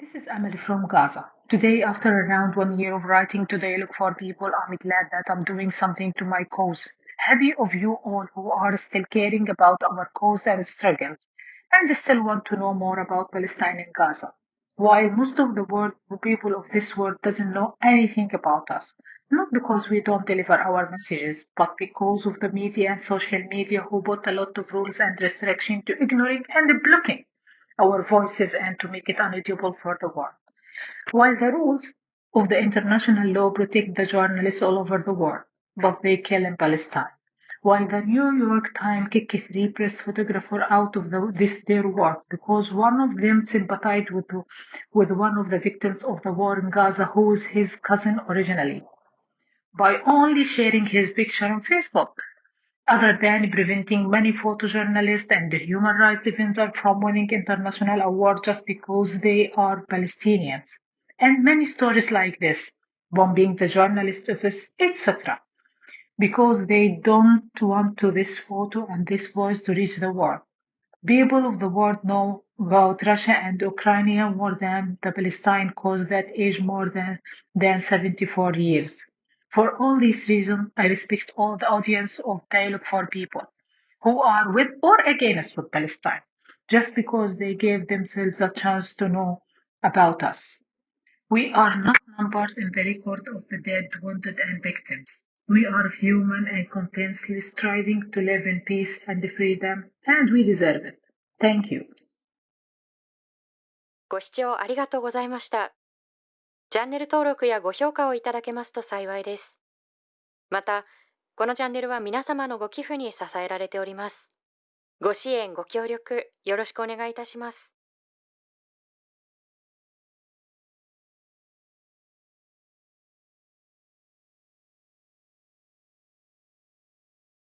This is Emily from Gaza. Today, after around one year of writing Dialogue for People, I'm glad that I'm doing something to my cause. Happy of you all who are still caring about our cause and struggles, and still want to know more about Palestine and Gaza. While most of the world, the people of this world doesn't know anything about us, not because we don't deliver our messages, but because of the media and social media who put a lot of rules and restrictions to ignoring and blocking our voices and to make it unaudible for the world. While the rules of the international law protect the journalists all over the world, but they kill in Palestine. While the New York Times kicked three press photographers out of the, this their work because one of them sympathized with, with one of the victims of the war in Gaza who was his cousin originally, by only sharing his picture on Facebook other than preventing many photojournalists and human rights defenders from winning international awards just because they are Palestinians. And many stories like this, bombing the journalist office, etc. Because they don't want to this photo and this voice to reach the world. People of the world know about Russia and Ukraine more than the Palestine cause that age more than, than 74 years. For all these reasons, I respect all the audience of Dialogue for People who are with or against with Palestine, just because they gave themselves a chance to know about us. We are not numbers in the record of the dead, wounded, and victims. We are human and continuously striving to live in peace and freedom, and we deserve it. Thank you. ご視聴ありがとうございました。 チャンネル登録やご評価をいただけますと幸いです。また、このチャンネルは皆様のご寄付に支えられております。ご支援、ご協力、よろしくお願いいたします。